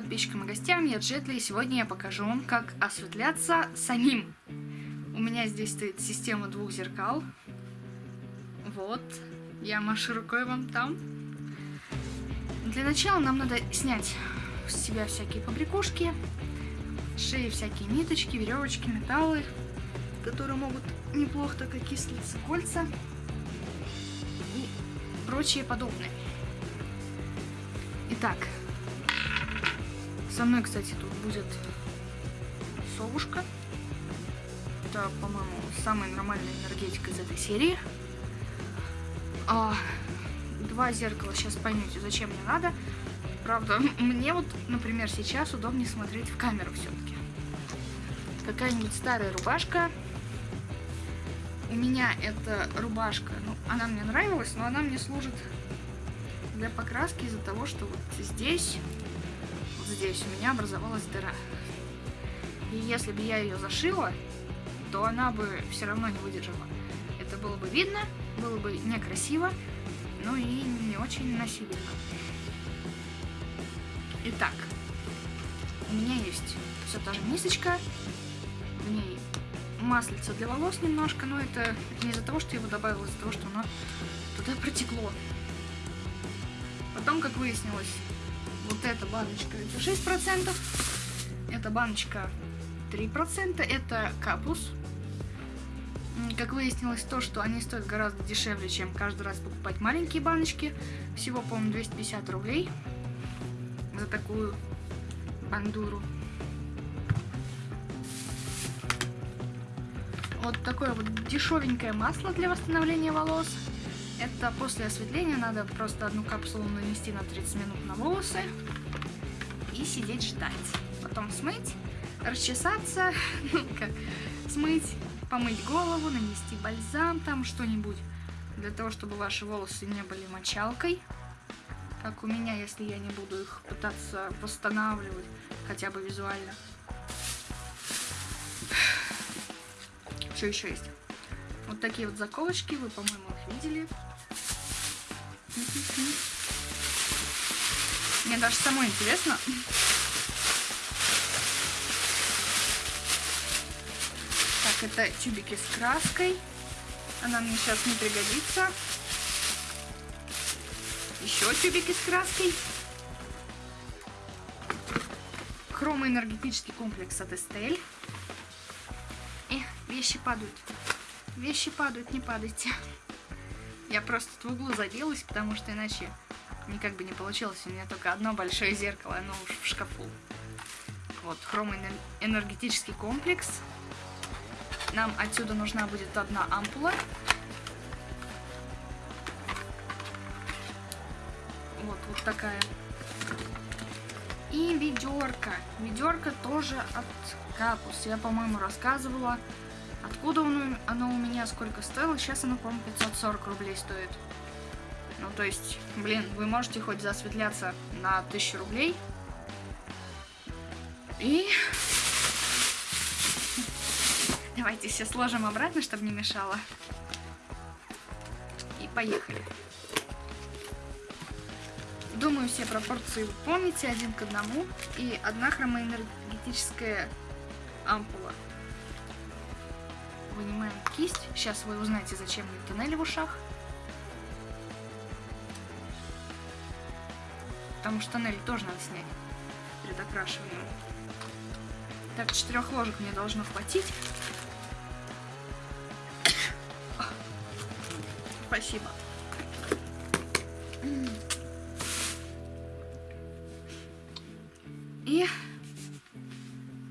подписчикам и гостям, я Джетли, и сегодня я покажу вам, как осветляться самим. У меня здесь стоит система двух зеркал. Вот, я машу рукой вам там. Для начала нам надо снять с себя всякие побрякушки, шеи всякие ниточки, веревочки, металлы, которые могут неплохо так окислиться, кольца и прочие подобные. Итак, со мной, кстати, тут будет совушка. Это, по-моему, самая нормальная энергетика из этой серии. А, два зеркала, сейчас поймете, зачем мне надо. Правда, мне вот, например, сейчас удобнее смотреть в камеру все-таки. Какая-нибудь старая рубашка. У меня эта рубашка, ну, она мне нравилась, но она мне служит для покраски из-за того, что вот здесь здесь у меня образовалась дыра. И если бы я ее зашила, то она бы все равно не выдержала. Это было бы видно, было бы некрасиво, ну и не очень носибельно. Итак, у меня есть все та же мисочка, в ней маслица для волос немножко, но это не из-за того, что я его добавила, из-за того, что оно туда протекло. Потом, как выяснилось, вот эта баночка это 6%, эта баночка 3%, это капус. Как выяснилось то, что они стоят гораздо дешевле, чем каждый раз покупать маленькие баночки. Всего, по-моему, 250 рублей за такую бандуру. Вот такое вот дешевенькое масло для восстановления волос. Это после осветления надо просто одну капсулу нанести на 30 минут на волосы и сидеть ждать. Потом смыть, расчесаться, ну смыть, помыть голову, нанести бальзам, там что-нибудь, для того, чтобы ваши волосы не были мочалкой, как у меня, если я не буду их пытаться восстанавливать, хотя бы визуально. Что еще есть? Вот такие вот заколочки, вы, по-моему, их видели. Мне даже самой интересно. Так, это тюбики с краской. Она мне сейчас не пригодится. Еще тюбики с краской. Хромоэнергетический комплекс от Estelle. И вещи падают. Вещи падают, не падайте. Я просто в углу забилась, потому что иначе никак бы не получилось. У меня только одно большое зеркало, оно уж в шкафу. Вот, хромоэнергетический комплекс. Нам отсюда нужна будет одна ампула. Вот, вот такая. И ведерко. Ведерко тоже от Капус. Я, по-моему, рассказывала Откуда оно у меня сколько стоило? Сейчас оно, по-моему, 540 рублей стоит. Ну, то есть, блин, вы можете хоть засветляться на 1000 рублей. И... Давайте все сложим обратно, чтобы не мешало. И поехали. Думаю, все пропорции вы помните, один к одному. И одна хромоэнергетическая ампула вынимаем кисть. Сейчас вы узнаете, зачем мне тоннели в ушах. Потому что тоннель тоже надо снять перед окрашиванием. Так, четырех ложек мне должно хватить. Спасибо. И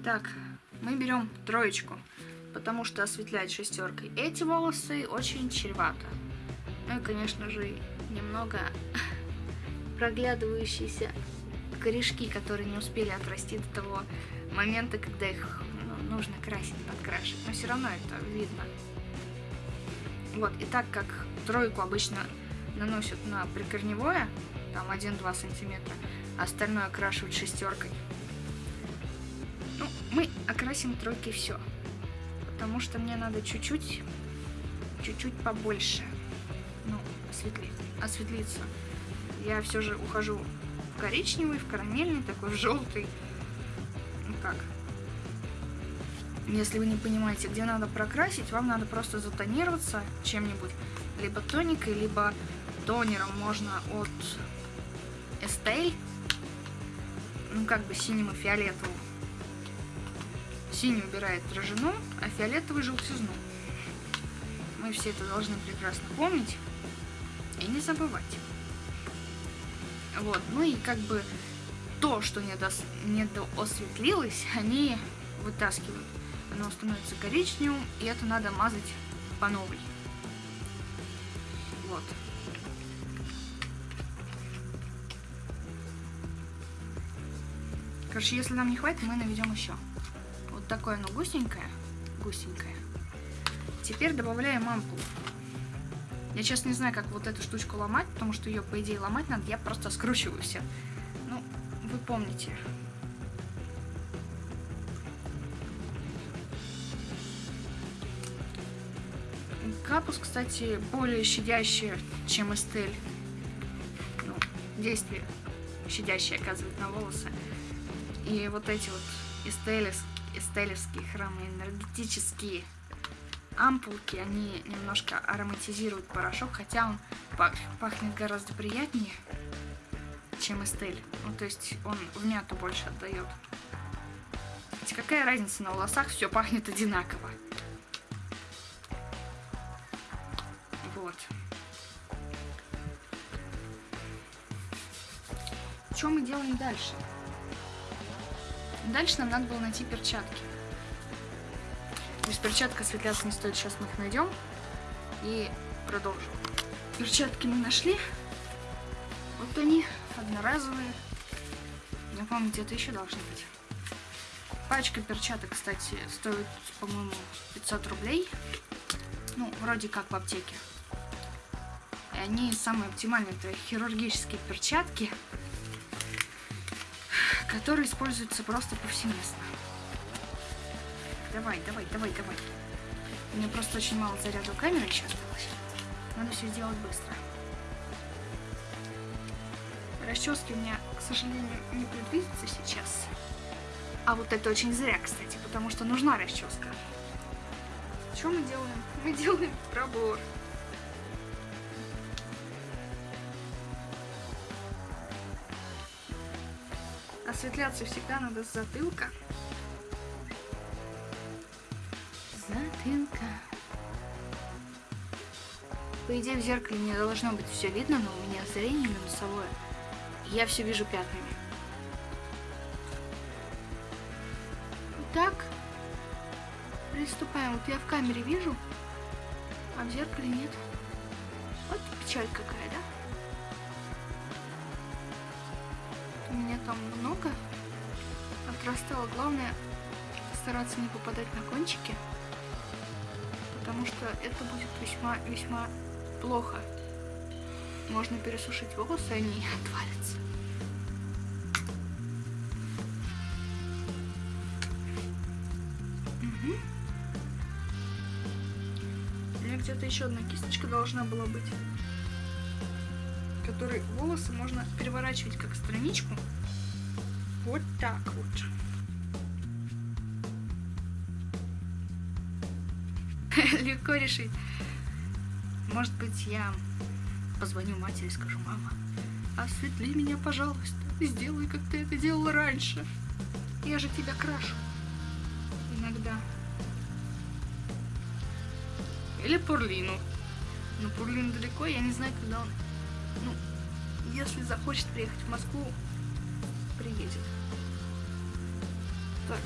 так, мы берем троечку потому что осветлять шестеркой эти волосы очень чревато. Ну и, конечно же, немного проглядывающиеся корешки, которые не успели отрасти до того момента, когда их ну, нужно красить, подкрашивать. Но все равно это видно. Вот, и так как тройку обычно наносят на прикорневое, там 1-2 сантиметра, а остальное окрашивают шестеркой. Ну, мы окрасим тройки все потому что мне надо чуть-чуть, чуть-чуть побольше, ну, осветлить, осветлиться. Я все же ухожу в коричневый, в карамельный, такой в желтый. Ну как? Если вы не понимаете, где надо прокрасить, вам надо просто затонироваться чем-нибудь. Либо тоникой, либо тонером можно от Estelle. Ну, как бы синим и фиолетовым. Синий убирает рожину, а фиолетовый желтизну. Мы все это должны прекрасно помнить и не забывать. Вот, ну и как бы то, что не недоосветлилось, они вытаскивают. Оно становится коричневым, и это надо мазать по новой. Вот. Короче, если нам не хватит, мы наведем еще. Такое оно густенькое. Густенькое. Теперь добавляем ампулу. Я сейчас не знаю, как вот эту штучку ломать, потому что ее, по идее, ломать надо. Я просто скручиваю все. Ну, вы помните. Капус, кстати, более щадящий, чем Эстель. Ну, действие щадящее оказывает на волосы. И вот эти вот эстелевские, эстелевские храмы энергетические ампулки, они немножко ароматизируют порошок, хотя он пахнет гораздо приятнее, чем Эстель. Ну, то есть он в мяту больше отдает. Хотя какая разница, на волосах все пахнет одинаково. Вот. Что мы делаем дальше? Дальше нам надо было найти перчатки. Без перчатка осветляться не стоит. Сейчас мы их найдем и продолжим. Перчатки мы нашли. Вот они, одноразовые. Не помните, это еще должны быть. Пачка перчаток, кстати, стоит, по-моему, 500 рублей. Ну, вроде как в аптеке. И они самые оптимальные. Это хирургические перчатки, которые используются просто повсеместно. Давай, давай, давай, давай. У меня просто очень мало заряда у камеры еще осталось. Надо все сделать быстро. Расчески у меня, к сожалению, не предвидится сейчас. А вот это очень зря, кстати, потому что нужна расческа. Что мы делаем? Мы делаем пробор. Осветляться всегда надо с затылка. затылка. По идее, в зеркале мне должно быть все видно, но у меня зрение минусовое. Я все вижу пятнами. Так, приступаем. Вот я в камере вижу, а в зеркале нет. Вот печаль какая, да? У меня там много отрастало. Главное стараться не попадать на кончики потому что это будет весьма-весьма плохо. Можно пересушить волосы, они отвалятся. У меня где-то еще одна кисточка должна была быть, которой волосы можно переворачивать как страничку. Вот так вот. легко решить. Может быть, я позвоню матери и скажу, мама, осветли меня, пожалуйста, сделай, как ты это делала раньше. Я же тебя крашу. Иногда. Или Пурлину. Но Пурлин далеко, я не знаю, когда он... Если захочет приехать в Москву, приедет. Так,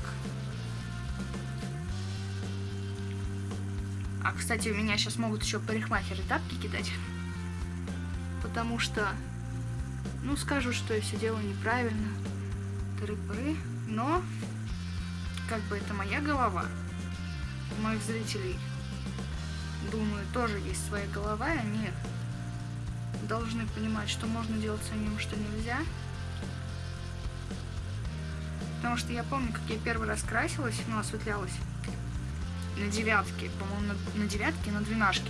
А, кстати, у меня сейчас могут еще парикмахеры тапки кидать. Потому что, ну, скажут, что я все делаю неправильно. Тыры-пыры. Но, как бы это моя голова. У моих зрителей, думаю, тоже есть своя голова, и они должны понимать, что можно делать самим, что нельзя. Потому что я помню, как я первый раз красилась, ну, осветлялась на девятке, по-моему, на, на девятке, на двенашке.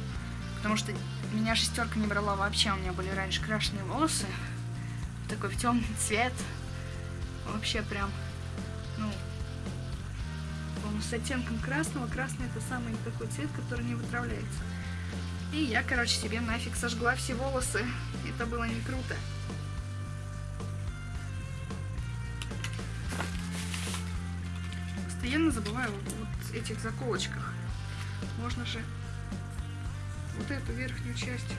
Потому что меня шестерка не брала вообще, у меня были раньше крашеные волосы. такой в темный цвет. Вообще прям, ну, он с оттенком красного. Красный это самый такой цвет, который не вытравляется. И я, короче, себе нафиг сожгла все волосы. Это было не круто. Постоянно забываю вот этих заколочках. Можно же вот эту верхнюю часть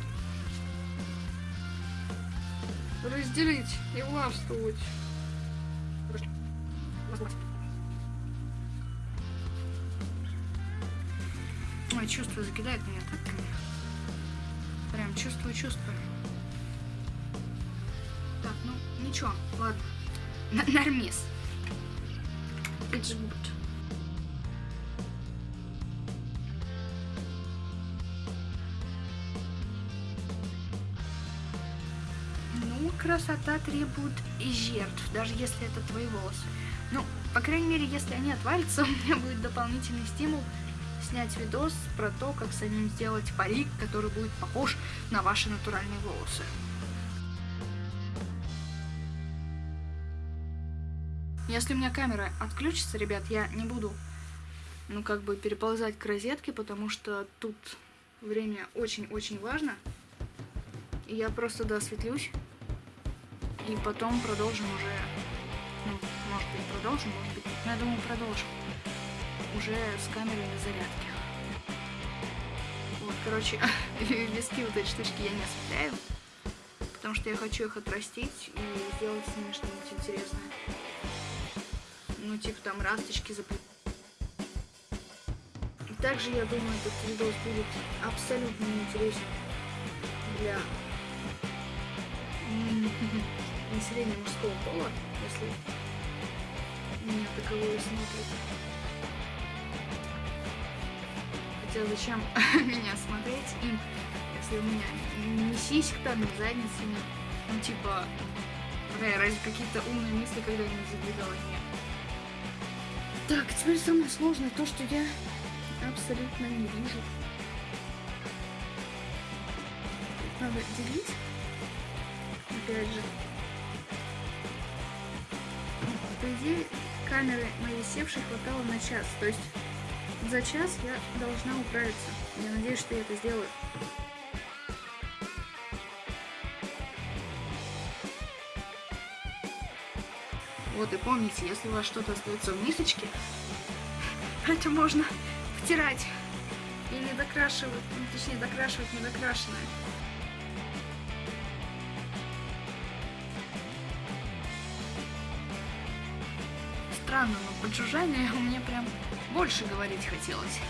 разделить и властвовать. Ой, чувство закидает меня так. Прям чувствую, чувствую. Так, ну, ничего, ладно. Н нормис. It's good. Ну, красота требует жертв, даже если это твои волосы. Ну, по крайней мере, если они отвалятся, у меня будет дополнительный стимул снять видос про то, как самим сделать парик, который будет похож на ваши натуральные волосы. Если у меня камера отключится, ребят, я не буду, ну, как бы переползать к розетке, потому что тут время очень-очень важно. И я просто досветлюсь, и потом продолжим уже, ну, может быть, продолжим, может быть. Но я думаю, продолжим уже с камерой на зарядке. Вот, короче, виски вот эти штучки я не осветляю, потому что я хочу их отрастить и сделать с ними что-нибудь интересное. Ну, типа там расточки заплетать. Также, я думаю, этот видос будет абсолютно неинтересен для населения мужского пола, если меня таковое смотрит. Хотя зачем меня смотреть им, если у меня ни сисек там, ни задницы нет. Ну, типа, да, разве какие-то умные мысли когда-нибудь задвигала? Нет. Так, теперь самое сложное то, что я абсолютно не вижу. Надо делить. Опять же. По идее, камеры моей севшей хватало на час. То есть за час я должна управиться. Я надеюсь, что я это сделаю. Вот и помните, если у вас что-то остается в мисочке, это можно втирать и не докрашивать, ну, точнее докрашивать недокрашенное. Странно, но под жужжание мне прям больше говорить хотелось,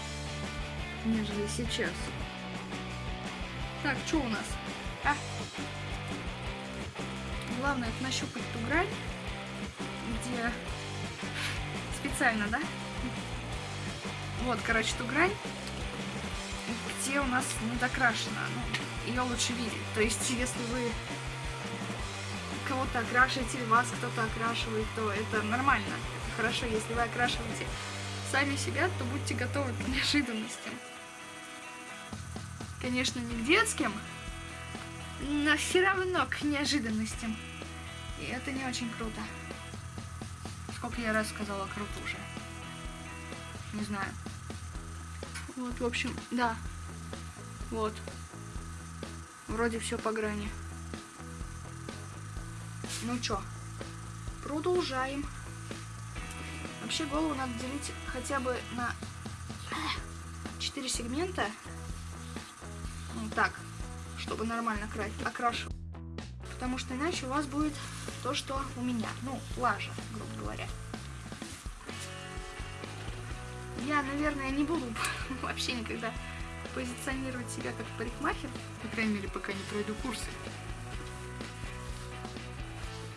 нежели сейчас. Так, что у нас? А? Главное это нащупать ту грань, где специально, да? Вот, короче, ту грань, где у нас не докрашена. Ну, ее лучше видеть. То есть, если вы кого-то окрашиваете вас кто-то окрашивает, то это нормально. Хорошо, если вы окрашиваете сами себя, то будьте готовы к неожиданностям. Конечно, не к детским, но все равно к неожиданностям. И это не очень круто. Сколько я раз сказала круто уже. Не знаю. Вот, в общем, да. Вот. Вроде все по грани. Ну чё, продолжаем. Вообще голову надо делить хотя бы на 4 сегмента. Ну, так, чтобы нормально окрашивать. Потому что иначе у вас будет то, что у меня. Ну, лажа, грубо говоря. Я, наверное, не буду вообще никогда позиционировать себя как парикмахер. По крайней мере, пока не пройду курсы.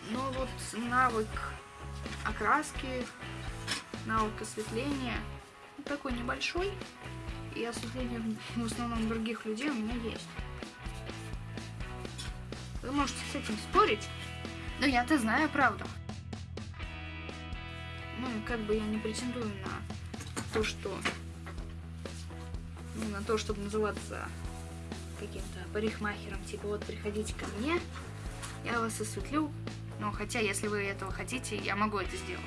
Но вот навык окраски навык осветления ну, такой небольшой, и осветление в основном других людей у меня есть. Вы можете с этим спорить, но я-то знаю правду. Ну, как бы я не претендую на то, что... Ну, на то, чтобы называться каким-то парикмахером. Типа, вот, приходите ко мне, я вас осветлю. Но хотя, если вы этого хотите, я могу это сделать.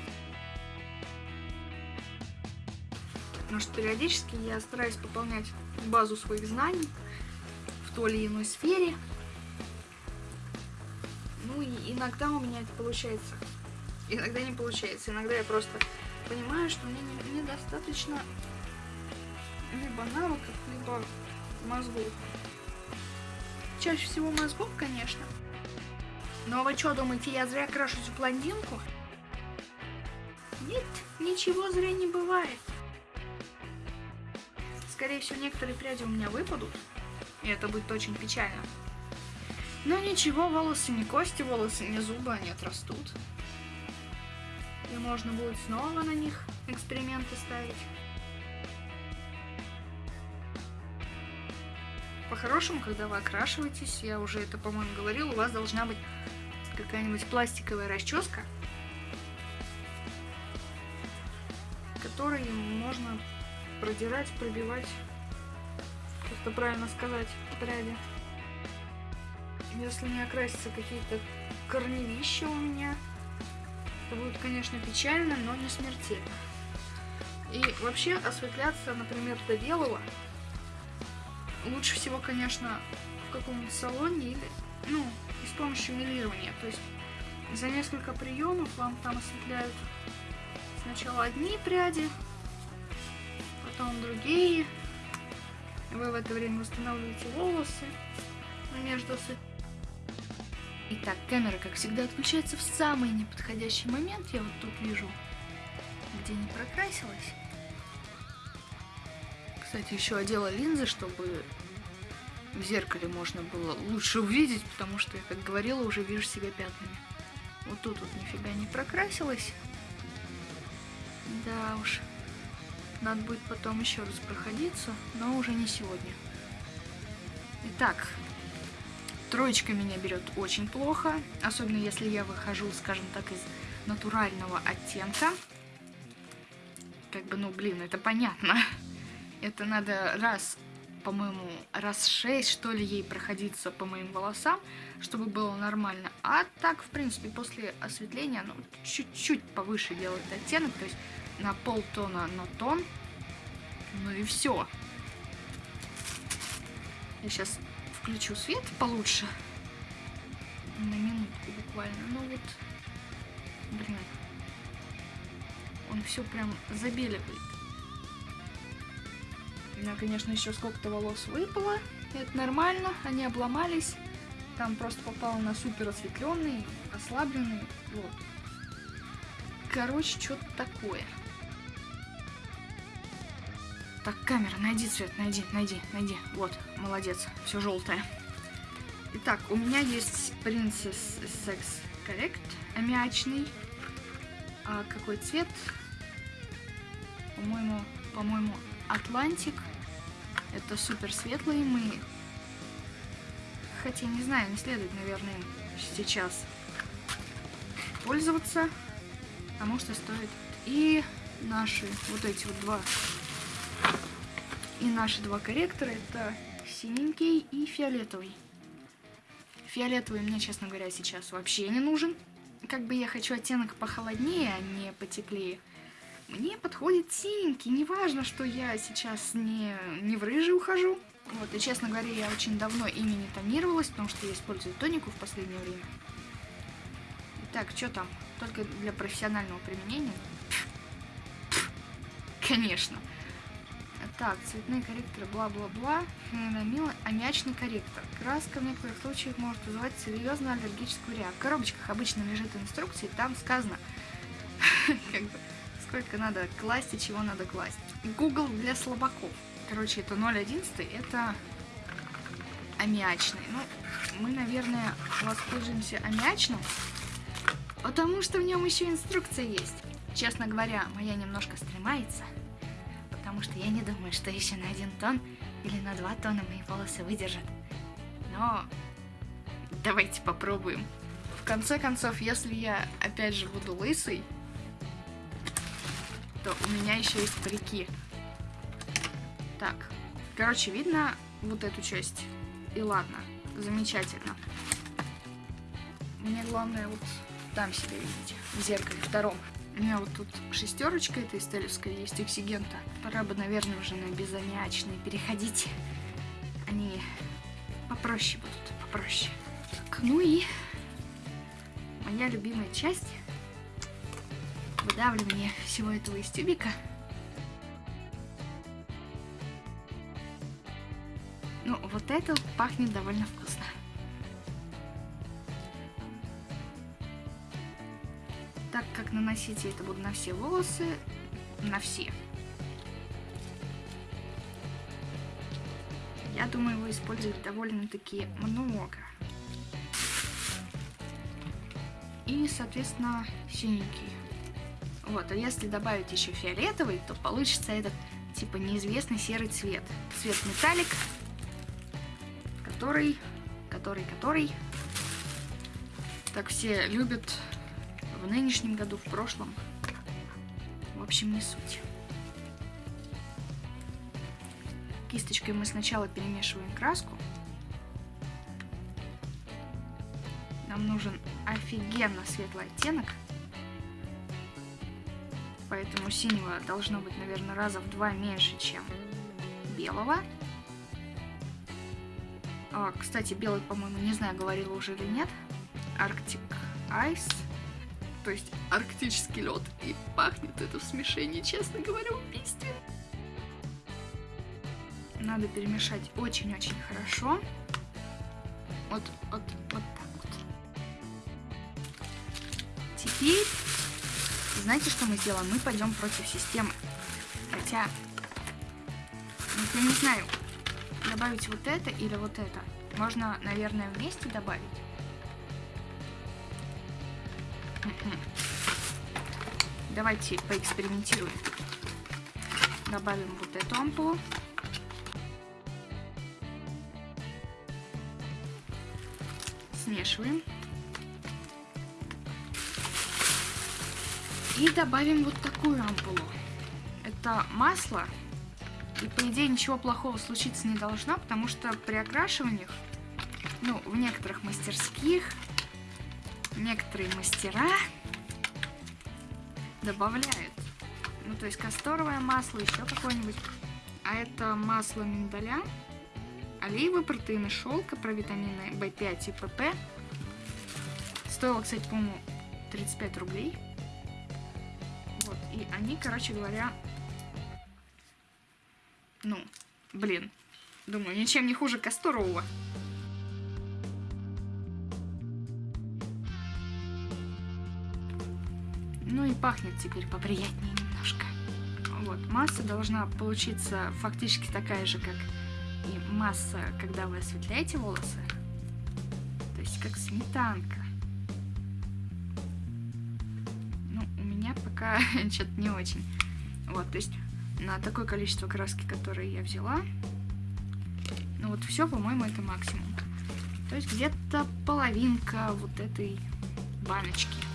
Потому что периодически я стараюсь пополнять базу своих знаний в той или иной сфере. Ну и иногда у меня это получается. Иногда не получается. Иногда я просто понимаю, что мне недостаточно либо навыков, либо мозгов. Чаще всего мозгов, конечно. Но вы что, думаете, я зря крашу эту блондинку? Нет, ничего зря не бывает. Скорее всего, некоторые пряди у меня выпадут. И это будет очень печально. Но ничего, волосы не кости, волосы не зубы, они отрастут. И можно будет снова на них эксперименты ставить. По-хорошему, когда вы окрашиваетесь, я уже это, по-моему, говорил, у вас должна быть какая-нибудь пластиковая расческа, которой можно продирать, пробивать, как это правильно сказать, пряди. Если не окрасятся какие-то корневища у меня, это будет, конечно, печально, но не смертельно. И вообще осветляться, например, до белого лучше всего, конечно, в каком-нибудь салоне или, ну, и с помощью милирования. То есть за несколько приемов вам там осветляют сначала одни пряди, потом другие. Вы в это время восстанавливаете волосы между Итак, камера, как всегда, отключается в самый неподходящий момент. Я вот тут вижу, где не прокрасилась. Кстати, еще одела линзы, чтобы в зеркале можно было лучше увидеть, потому что я, как говорила, уже вижу себя пятнами. Вот тут вот нифига не прокрасилась. Да уж. Надо будет потом еще раз проходиться, но уже не сегодня. Итак, троечка меня берет очень плохо, особенно если я выхожу, скажем так, из натурального оттенка. Как бы, ну, блин, это понятно. Это надо раз, по-моему, раз шесть, что ли, ей проходиться по моим волосам, чтобы было нормально. А так, в принципе, после осветления, ну, чуть-чуть повыше делать оттенок, то есть на полтона на тон. Ну и все. Я сейчас включу свет получше. На минутку буквально. Ну вот, блин. Он все прям забеливает. У меня, конечно, еще сколько-то волос выпало. Это нормально, они обломались. Там просто попало на супер осветленный, ослабленный. Вот. Короче, что-то такое. Так, камера, найди цвет, найди, найди, найди. Вот, молодец, все желтое. Итак, у меня есть Princess Sex Correct, аммиачный. А какой цвет? По-моему, по-моему, Атлантик. Это супер светлый. Мы... Хотя, не знаю, не следует, наверное, сейчас пользоваться. Потому что стоит и наши вот эти вот два и наши два корректора это синенький и фиолетовый. Фиолетовый мне, честно говоря, сейчас вообще не нужен. Как бы я хочу оттенок похолоднее, а не потеплее. Мне подходит синенький, неважно, что я сейчас не, не в рыжий ухожу. Вот, и честно говоря, я очень давно ими не тонировалась, потому что я использую тонику в последнее время. Итак, что там? Только для профессионального применения? Конечно. Так, цветные корректоры, бла-бла-бла, феномил, аммиачный корректор. Краска в некоторых случаях может вызывать серьезную аллергическую реакцию. В коробочках обычно лежит инструкции, там сказано, сколько надо класть и чего надо класть. Google для слабаков. Короче, это 0.11, это аммиачный. Ну, мы, наверное, воспользуемся аммиачным, потому что в нем еще инструкция есть. Честно говоря, моя немножко стремается, потому что я не думаю, что еще на один тон или на два тона мои волосы выдержат. Но давайте попробуем. В конце концов, если я опять же буду лысый, то у меня еще есть парики. Так, короче, видно вот эту часть. И ладно, замечательно. главное вот там себя видеть, в зеркале втором. У меня вот тут шестерочка этой стелевской есть, эксигента. Пора бы, наверное, уже на безаммиачные переходить. Они попроще будут, попроще. Так, ну и моя любимая часть выдавливание всего этого из тюбика. Ну, вот это пахнет довольно вкусно. Наносить я это буду на все волосы, на все. Я думаю, его использовать довольно-таки много. И, соответственно, синенький. Вот, а если добавить еще фиолетовый, то получится этот, типа, неизвестный серый цвет. Цвет металлик, который, который, который, так все любят в нынешнем году, в прошлом. В общем, не суть. Кисточкой мы сначала перемешиваем краску. Нам нужен офигенно светлый оттенок. Поэтому синего должно быть, наверное, раза в два меньше, чем белого. А, кстати, белый, по-моему, не знаю, говорила уже или нет. Arctic Ice. То есть арктический лед. И пахнет это в смешении, честно говоря, убийственно. Надо перемешать очень-очень хорошо. Вот, вот, вот так вот. Теперь, знаете, что мы сделаем? Мы пойдем против системы. Хотя, ну, я не знаю, добавить вот это или вот это. Можно, наверное, вместе добавить. Давайте поэкспериментируем. Добавим вот эту ампулу. Смешиваем. И добавим вот такую ампулу. Это масло и по идее ничего плохого случиться не должно, потому что при окрашиваниях, ну, в некоторых мастерских, некоторые мастера добавляют. Ну, то есть касторовое масло, еще какое-нибудь. А это масло миндаля, оливы, протеины шелка, провитамины В5 и ПП. Стоило, кстати, по-моему, 35 рублей. Вот, и они, короче говоря, ну, блин. Думаю, ничем не хуже Касторового. Пахнет теперь поприятнее немножко. Вот, масса должна получиться фактически такая же, как и масса, когда вы осветляете волосы. То есть как сметанка. Ну, у меня пока что-то не очень. Вот, то есть на такое количество краски, которое я взяла. Ну вот все, по-моему, это максимум. То есть где-то половинка вот этой баночки.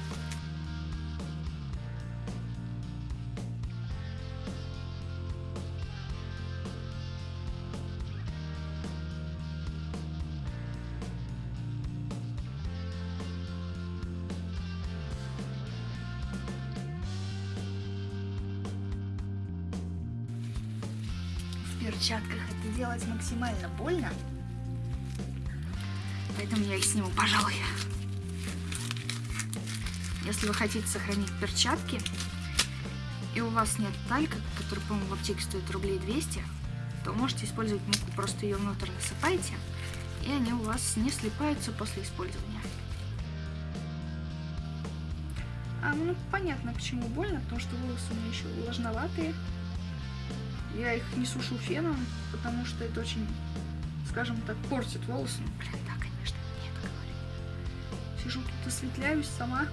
Делать максимально больно. Поэтому я их сниму, пожалуй. Если вы хотите сохранить перчатки, и у вас нет талька, который, по-моему, в аптеке стоит рублей 200, то можете использовать муку, просто ее внутрь насыпаете, и они у вас не слипаются после использования. А, ну понятно, почему больно, потому что волосы у меня еще влажноватые. Я их не сушу феном, потому что это очень, скажем так, портит волосы. Блин, да, конечно, нет, говорю. Сижу тут осветляюсь сама.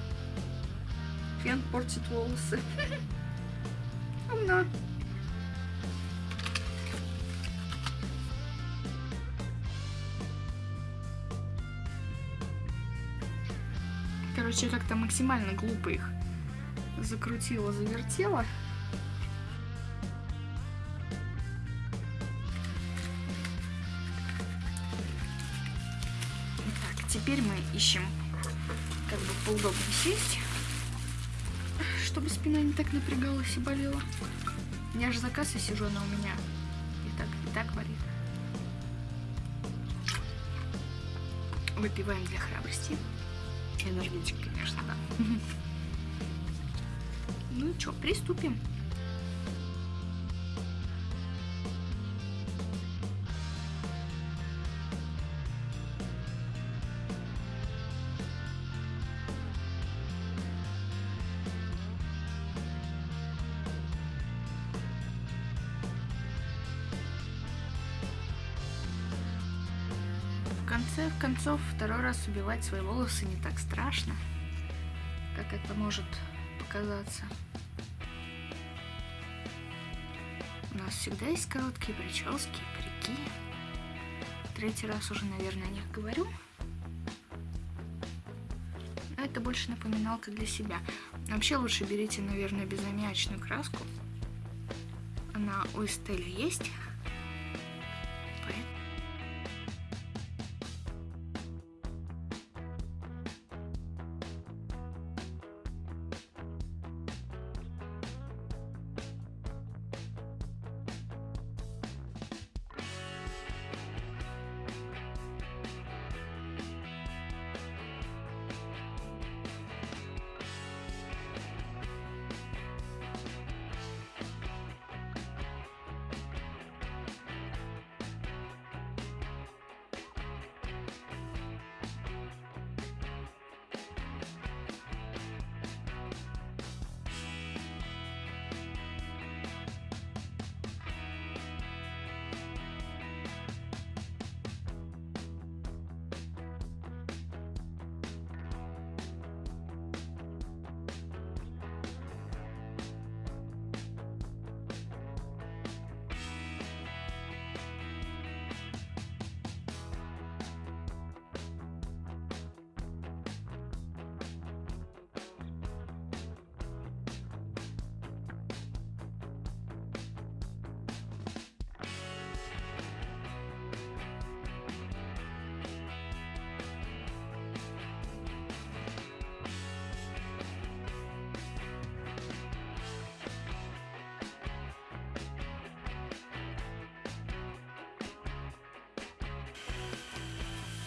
Фен портит волосы. Умно. Короче, как-то максимально глупо их закрутила, завертела. Теперь мы ищем как бы поудобнее сесть, чтобы спина не так напрягалась и болела. Я же за кассой сижу, она у меня и так, и так варит. Выпиваем для храбрости. Энергетик, конечно, да. Ну что, приступим. Раз убивать свои волосы не так страшно, как это может показаться. У нас всегда есть короткие прически, парики. Третий раз уже, наверное, о них говорю. Но это больше напоминалка для себя. Вообще лучше берите, наверное, безаммиачную краску. Она у Эстеля есть.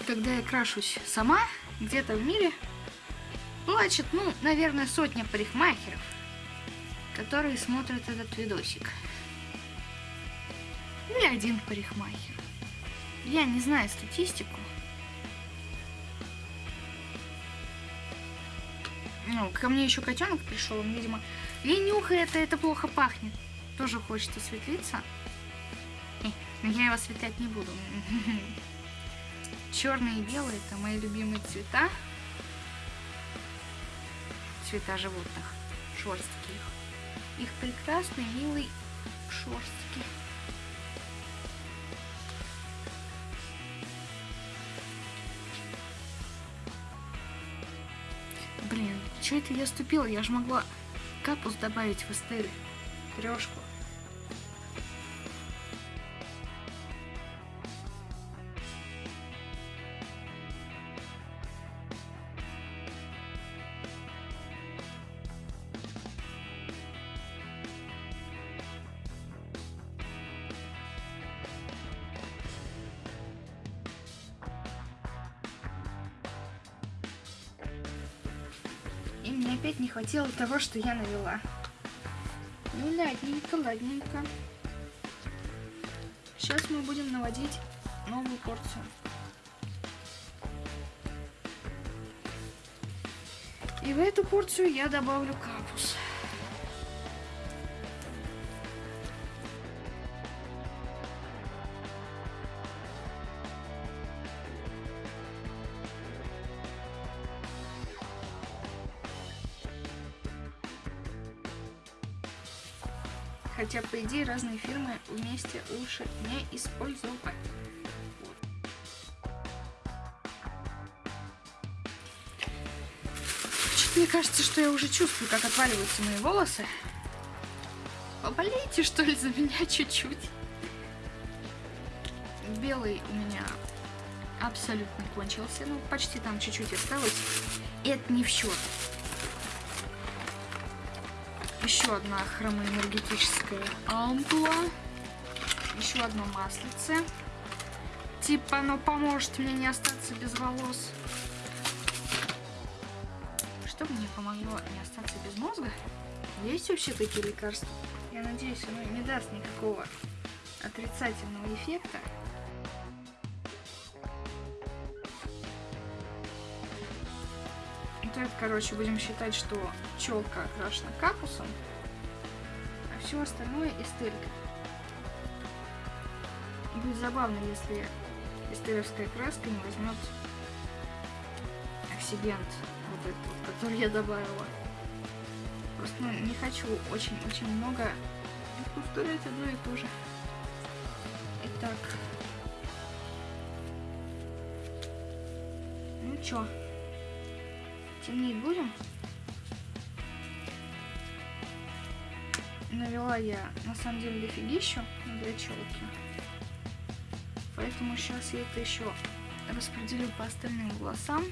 Когда я крашусь сама, где-то в мире плачет, ну, наверное, сотня парикмахеров, которые смотрят этот видосик. Или один парикмахер. Я не знаю статистику. Ну, ко мне еще котенок пришел, он, видимо, и нюхает, это плохо пахнет. Тоже хочет осветлиться. Но я его осветлять не буду. Черный и белый это мои любимые цвета. Цвета животных. Шорстки их. Их прекрасный, милый шорстки. Блин, что это я ступила? Я же могла капус добавить в эстель. Трешку. Хватило того, что я навела. Ну, ладненько, ладненько. Сейчас мы будем наводить новую порцию. И в эту порцию я добавлю капус. Идее, разные фирмы вместе лучше не использовать. Мне кажется, что я уже чувствую, как отваливаются мои волосы. Поболейте, что ли, за меня чуть-чуть. Белый у меня абсолютно кончился. Ну, почти там чуть-чуть осталось. И это не в счет. Еще одна хромоэнергетическая ампула. Еще одно маслице. Типа оно поможет мне не остаться без волос. Что мне помогло не остаться без мозга? Есть вообще такие лекарства? Я надеюсь, оно не даст никакого отрицательного эффекта. Это, короче, будем считать, что челка окрашена капусом, а все остальное эстелька. Будет забавно, если эстеровская краска не возьмет оксидент, вот этот, который я добавила. Просто ну, не хочу очень-очень много повторять одно и то же. Итак. Ну чё, темнеть будем? Навела я на самом деле дофигищу для челки. Поэтому сейчас я это еще распределю по остальным волосам.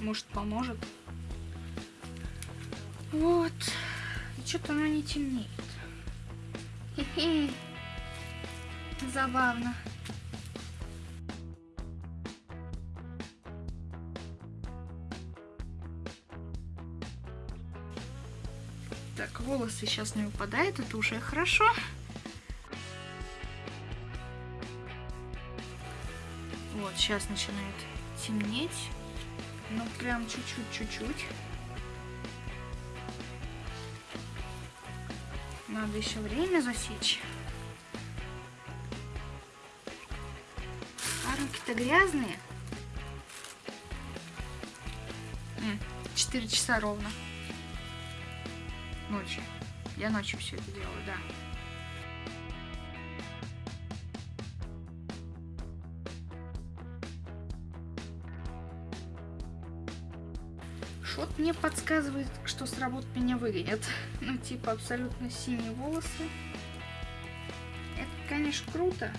Может поможет. Вот. Что-то оно не темнеет. Хе-хе. Забавно. Так, волосы сейчас не выпадают, это уже хорошо. Вот, сейчас начинает темнеть. Ну, прям чуть-чуть, чуть-чуть. Надо еще время засечь. А руки-то грязные. Четыре часа ровно. Ночью. Я ночью все это делаю, да. Шот мне подсказывает, что с работы меня выгонят. Ну, типа, абсолютно синие волосы. Это, конечно, круто.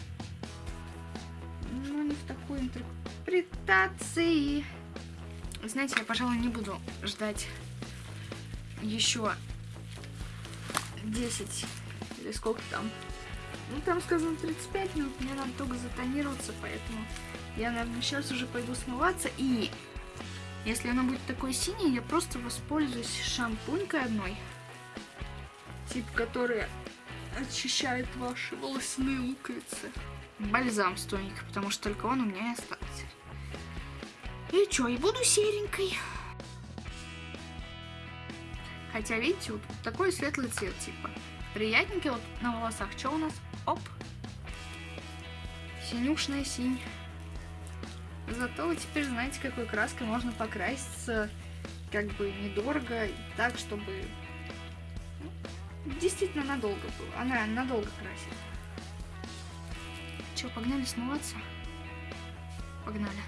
Но не в такой интерпретации. Знаете, я, пожалуй, не буду ждать еще 10 или сколько там. Ну, там сказано 35 минут, мне надо только затонироваться, поэтому я, наверное, сейчас уже пойду смываться. И если она будет такой синий, я просто воспользуюсь шампунькой одной. Тип, который очищает ваши волосяные луковицы. Бальзам с потому что только он у меня и остался. И чё, и буду серенькой. Хотя, видите, вот такой светлый цвет, типа. Приятненький вот на волосах. Что у нас? Оп. Синюшная синь. Зато вы теперь знаете, какой краской можно покраситься как бы недорого, так, чтобы ну, действительно надолго было. Она надолго красит. Че, погнали смываться? Погнали.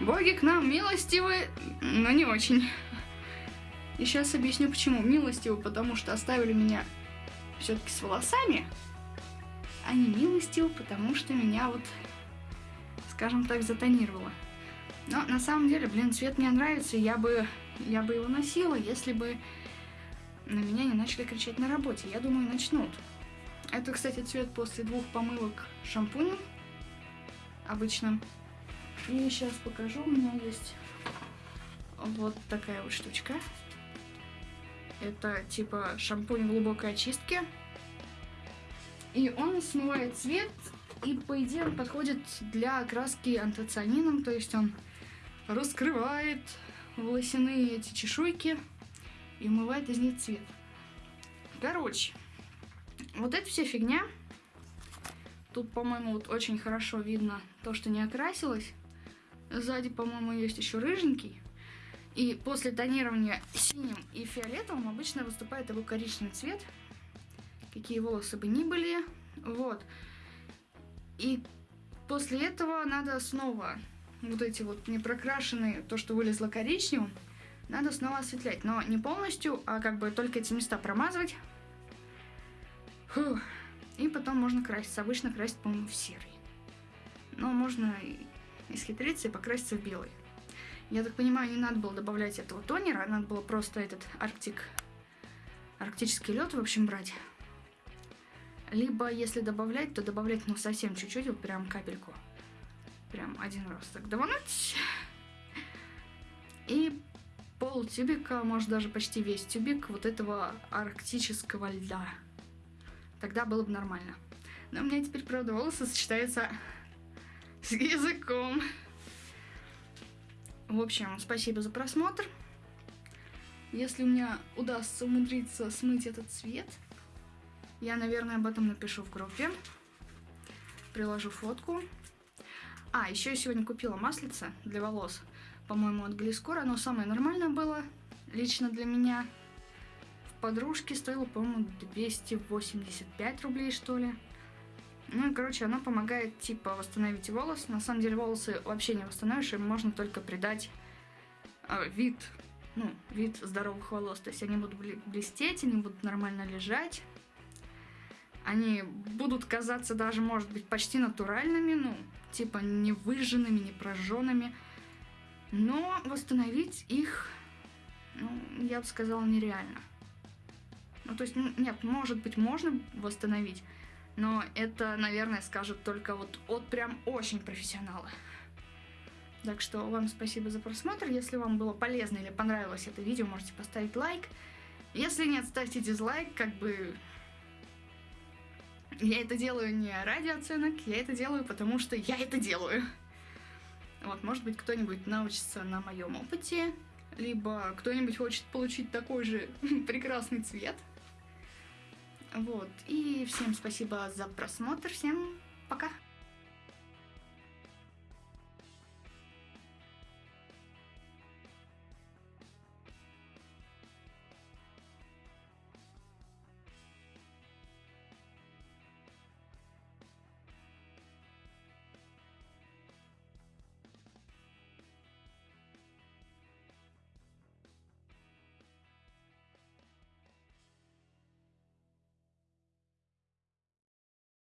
Боги к нам милостивы, но не очень. И сейчас объясню почему. Милостивы, потому что оставили меня все-таки с волосами, а не милостивы, потому что меня вот скажем так, затонировала. Но на самом деле, блин, цвет мне нравится, я бы, я бы его носила, если бы на меня не начали кричать на работе. Я думаю, начнут. Это, кстати, цвет после двух помывок шампунем обычным. И сейчас покажу, у меня есть вот такая вот штучка. Это типа шампунь глубокой очистки. И он смывает цвет и, по идее, он подходит для окраски антоцианином, то есть он раскрывает волосяные эти чешуйки и умывает из них цвет. Короче, вот эта вся фигня. Тут, по-моему, вот очень хорошо видно то, что не окрасилось. Сзади, по-моему, есть еще рыженький. И после тонирования синим и фиолетовым обычно выступает его коричневый цвет. Какие волосы бы ни были. Вот. И после этого надо снова вот эти вот непрокрашенные, то, что вылезло коричневым, надо снова осветлять. Но не полностью, а как бы только эти места промазывать. Фух. И потом можно краситься. Обычно красить, по-моему, в серый. Но можно исхитриться и покраситься в белый. Я так понимаю, не надо было добавлять этого тонера, надо было просто этот арктик, арктический лед, в общем, брать. Либо, если добавлять, то добавлять, ну, совсем чуть-чуть, вот прям капельку. Прям один раз так давануть. И пол тюбика, может даже почти весь тюбик вот этого арктического льда. Тогда было бы нормально. Но у меня теперь, правда, волосы сочетаются с языком. В общем, спасибо за просмотр. Если у меня удастся умудриться смыть этот цвет, я, наверное, об этом напишу в группе. Приложу фотку. А, еще я сегодня купила маслице для волос, по-моему, от Глискора. Оно самое нормальное было, лично для меня. В подружке стоило, по-моему, 285 рублей, что ли. Ну, короче, оно помогает, типа, восстановить волос. На самом деле, волосы вообще не восстановишь, им можно только придать э, вид, ну, вид здоровых волос. То есть они будут блестеть, они будут нормально лежать. Они будут казаться даже, может быть, почти натуральными, ну, типа, не выжженными, не прожженными. Но восстановить их, ну, я бы сказала, нереально. Ну, то есть, нет, может быть, можно восстановить, но это, наверное, скажут только вот от прям очень профессионала. Так что вам спасибо за просмотр. Если вам было полезно или понравилось это видео, можете поставить лайк. Если нет, ставьте дизлайк, как бы... Я это делаю не ради оценок, я это делаю, потому что я это делаю. Вот, может быть, кто-нибудь научится на моем опыте, либо кто-нибудь хочет получить такой же прекрасный цвет. Вот, и всем спасибо за просмотр, всем пока!